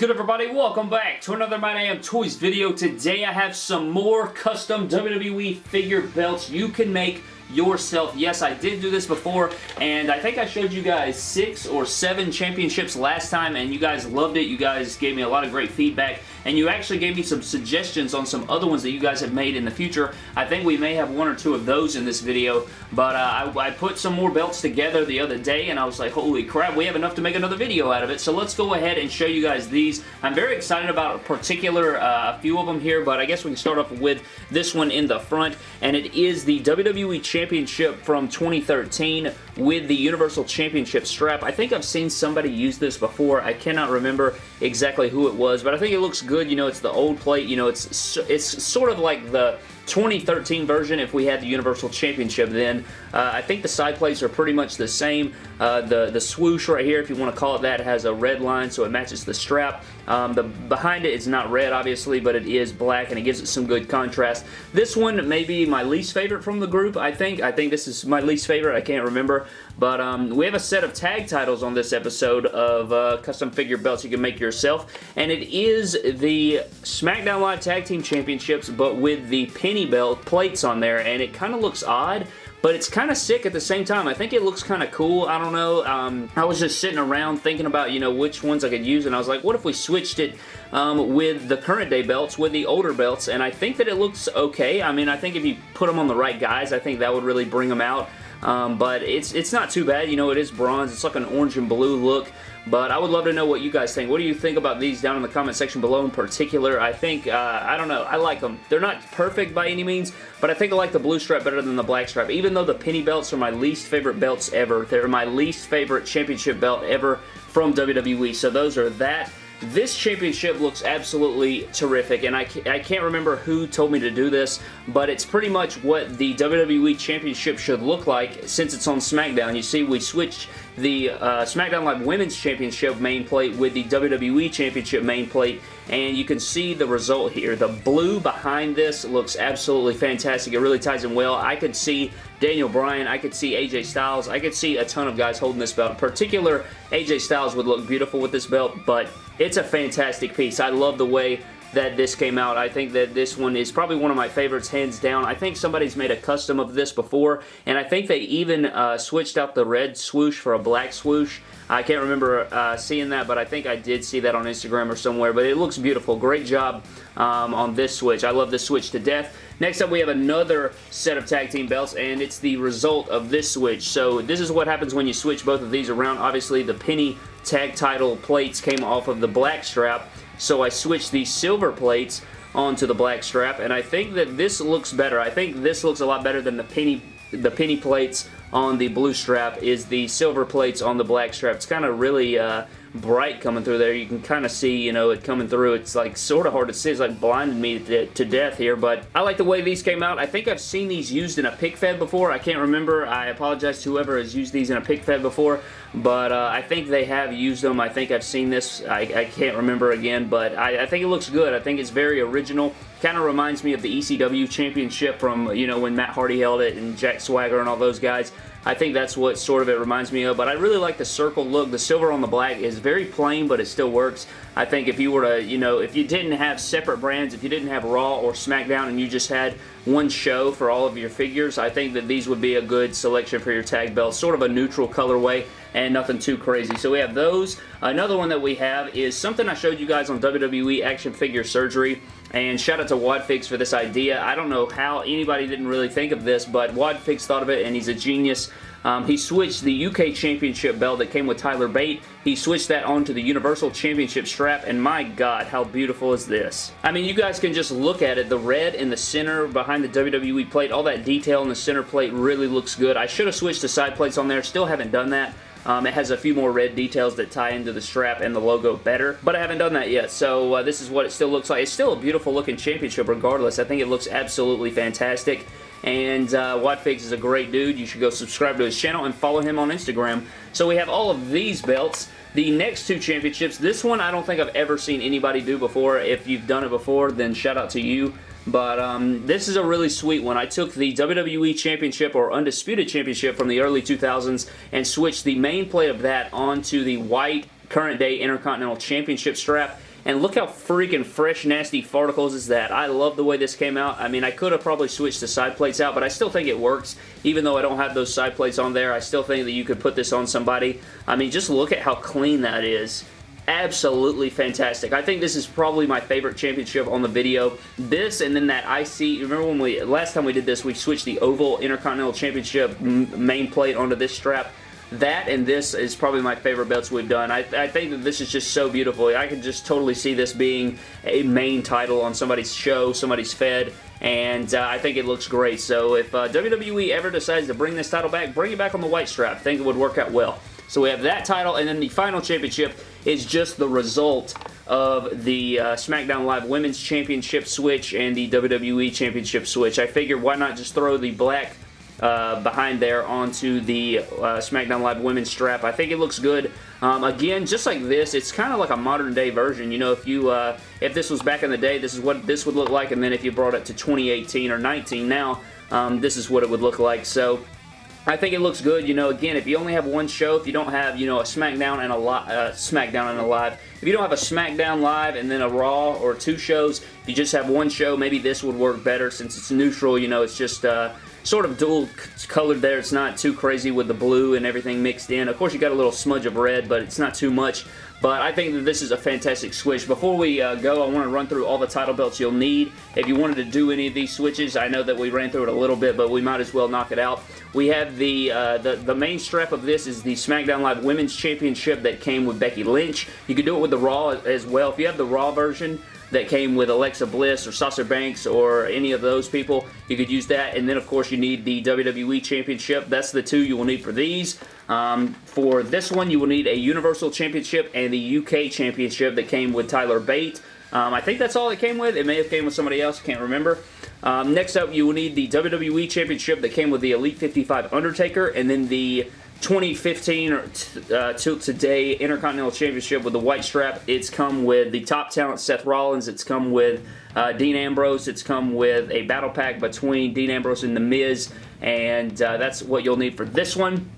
good everybody? Welcome back to another My Damn Toys video. Today I have some more custom WWE figure belts you can make yourself. Yes, I did do this before, and I think I showed you guys six or seven championships last time, and you guys loved it. You guys gave me a lot of great feedback, and you actually gave me some suggestions on some other ones that you guys have made in the future. I think we may have one or two of those in this video, but uh, I, I, put some more belts together the other day, and I was like, holy crap, we have enough to make another video out of it, so let's go ahead and show you guys these. I'm very excited about a particular uh, few of them here, but I guess we can start off with this one in the front, and it is the WWE Championship Championship from 2013 with the Universal Championship strap. I think I've seen somebody use this before. I cannot remember exactly who it was, but I think it looks good. You know, it's the old plate. You know, it's it's sort of like the 2013 version if we had the Universal Championship then. Uh, I think the side plates are pretty much the same. Uh, the, the swoosh right here, if you want to call it that, has a red line so it matches the strap. Um, the Behind it is not red, obviously, but it is black and it gives it some good contrast. This one may be my least favorite from the group, I think. I think this is my least favorite. I can't remember. But um, we have a set of tag titles on this episode of uh, custom figure belts you can make yourself. And it is the SmackDown Live Tag Team Championships, but with the penny belt plates on there. And it kind of looks odd but it's kind of sick at the same time. I think it looks kind of cool. I don't know. Um, I was just sitting around thinking about, you know, which ones I could use, and I was like, what if we switched it um, with the current day belts, with the older belts, and I think that it looks okay. I mean, I think if you put them on the right guys, I think that would really bring them out. Um, but it's it's not too bad. You know, it is bronze. It's like an orange and blue look. But I would love to know what you guys think. What do you think about these down in the comment section below in particular? I think, uh, I don't know, I like them. They're not perfect by any means, but I think I like the blue stripe better than the black stripe. Even though the penny belts are my least favorite belts ever. They're my least favorite championship belt ever from WWE. So those are that this championship looks absolutely terrific, and I, I can't remember who told me to do this, but it's pretty much what the WWE Championship should look like since it's on SmackDown. You see, we switched the uh, SmackDown Live Women's Championship main plate with the WWE Championship main plate, and you can see the result here. The blue behind this looks absolutely fantastic. It really ties in well. I could see Daniel Bryan, I could see AJ Styles, I could see a ton of guys holding this belt. In particular, AJ Styles would look beautiful with this belt, but it's a fantastic piece. I love the way that this came out. I think that this one is probably one of my favorites, hands down. I think somebody's made a custom of this before, and I think they even uh, switched out the red swoosh for a black swoosh. I can't remember uh, seeing that, but I think I did see that on Instagram or somewhere, but it looks beautiful. Great job um, on this switch. I love this switch to death. Next up, we have another set of tag team belts, and it's the result of this switch. So this is what happens when you switch both of these around. Obviously, the penny tag title plates came off of the black strap, so I switched the silver plates onto the black strap, and I think that this looks better. I think this looks a lot better than the penny the penny plates on the blue strap is the silver plates on the black strap. It's kind of really uh, bright coming through there. You can kind of see, you know, it coming through. It's like sort of hard to see. It's like blinded me to, to, death here, but I like the way these came out. I think I've seen these used in a pic fed before. I can't remember. I apologize to whoever has used these in a pic fed before, but uh, I think they have used them. I think I've seen this. I, I can't remember again, but I, I think it looks good. I think it's very original. Kind of reminds me of the ECW Championship from, you know, when Matt Hardy held it and Jack Swagger and all those guys. I think that's what sort of it reminds me of, but I really like the circle look. The silver on the black is very plain, but it still works. I think if you were to, you know, if you didn't have separate brands, if you didn't have Raw or SmackDown and you just had one show for all of your figures, I think that these would be a good selection for your tag belt. Sort of a neutral colorway and nothing too crazy. So we have those. Another one that we have is something I showed you guys on WWE Action Figure Surgery. And shout out to Wadfix for this idea. I don't know how anybody didn't really think of this, but Wadfix thought of it and he's a genius. Um, he switched the UK Championship belt that came with Tyler Bate. He switched that onto the Universal Championship strap, and my God, how beautiful is this? I mean, you guys can just look at it. The red in the center behind the WWE plate, all that detail in the center plate really looks good. I should have switched the side plates on there. Still haven't done that. Um, it has a few more red details that tie into the strap and the logo better, but I haven't done that yet, so uh, this is what it still looks like. It's still a beautiful looking championship regardless. I think it looks absolutely fantastic and uh, is a great dude. You should go subscribe to his channel and follow him on Instagram. So we have all of these belts. The next two championships, this one I don't think I've ever seen anybody do before. If you've done it before, then shout out to you. But um, this is a really sweet one. I took the WWE Championship or Undisputed Championship from the early 2000s and switched the main plate of that onto the white current day Intercontinental Championship strap And look how freaking fresh, nasty farticles is that. I love the way this came out. I mean, I could have probably switched the side plates out, but I still think it works. Even though I don't have those side plates on there, I still think that you could put this on somebody. I mean, just look at how clean that is absolutely fantastic. I think this is probably my favorite championship on the video. This and then that IC, remember when we, last time we did this, we switched the Oval Intercontinental Championship main plate onto this strap. That and this is probably my favorite belts we've done. I, I think that this is just so beautiful. I can just totally see this being a main title on somebody's show, somebody's Fed, and uh, I think it looks great. So if uh, WWE ever decides to bring this title back, bring it back on the white strap. I think it would work out well. So we have that title, and then the final championship is just the result of the uh, SmackDown Live Women's Championship switch and the WWE Championship switch. I figured why not just throw the black uh, behind there onto the uh, SmackDown Live Women's strap. I think it looks good. Um, again, just like this, it's kind of like a modern day version. You know, if you uh, if this was back in the day, this is what this would look like, and then if you brought it to 2018 or 19 now, um, this is what it would look like. So I think it looks good. You know, again, if you only have one show, if you don't have, you know, a SmackDown and a uh, SmackDown and a Live, if you don't have a SmackDown Live and then a Raw or two shows, if you just have one show, maybe this would work better since it's neutral. You know, it's just uh, sort of dual colored there. It's not too crazy with the blue and everything mixed in. Of course, you got a little smudge of red, but it's not too much. But I think that this is a fantastic switch. Before we uh, go, I want to run through all the title belts you'll need. If you wanted to do any of these switches, I know that we ran through it a little bit, but we might as well knock it out. We have the, uh, the, the main strap of this is the SmackDown Live Women's Championship that came with Becky Lynch. You can do it with the Raw as well. If you have the Raw version, that came with Alexa Bliss or Sasha Banks or any of those people. You could use that. And then, of course, you need the WWE Championship. That's the two you will need for these. Um, for this one, you will need a Universal Championship and the UK Championship that came with Tyler Bate. Um, I think that's all it came with. It may have came with somebody else. Can't remember. Um, next up, you will need the WWE Championship that came with the Elite 55 Undertaker, and then the 2015 or uh, till today Intercontinental Championship with the white strap. It's come with the top talent Seth Rollins. It's come with uh, Dean Ambrose. It's come with a battle pack between Dean Ambrose and The Miz. And uh, that's what you'll need for this one.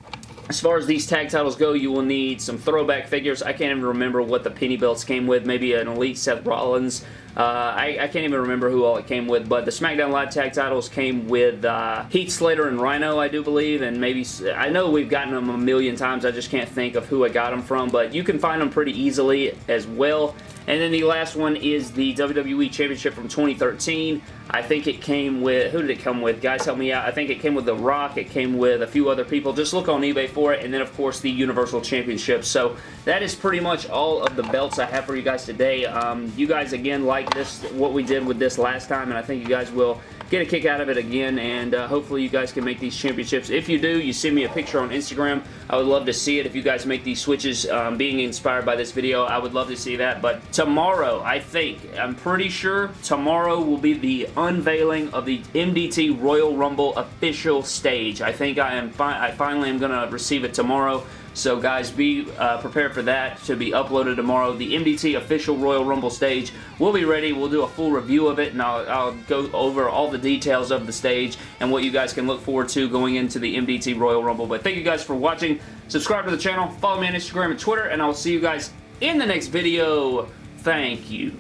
As far as these tag titles go, you will need some throwback figures. I can't even remember what the penny belts came with. Maybe an Elite Seth Rollins. Uh, I, I, can't even remember who all it came with, but the SmackDown Live tag titles came with uh, Heath Slater and Rhino, I do believe, and maybe, I know we've gotten them a million times, I just can't think of who I got them from, but you can find them pretty easily as well. And then the last one is the WWE Championship from 2013. I think it came with, who did it come with? Guys, help me out. I think it came with The Rock. It came with a few other people. Just look on eBay for it. And then, of course, the Universal Championship. So that is pretty much all of the belts I have for you guys today. Um, you guys, again, like this, what we did with this last time, and I think you guys will get a kick out of it again, and uh, hopefully you guys can make these championships. If you do, you send me a picture on Instagram. I would love to see it. If you guys make these switches um, being inspired by this video, I would love to see that. But tomorrow, I think, I'm pretty sure tomorrow will be the unveiling of the MDT Royal Rumble official stage. I think I am. Fi I finally am going to receive it tomorrow. So guys, be uh, prepared for that to be uploaded tomorrow. The MDT official Royal Rumble stage will be ready. We'll do a full review of it and I'll, I'll, go over all the details of the stage and what you guys can look forward to going into the MDT Royal Rumble. But thank you guys for watching. Subscribe to the channel, follow me on Instagram and Twitter, and I will see you guys in the next video. Thank you.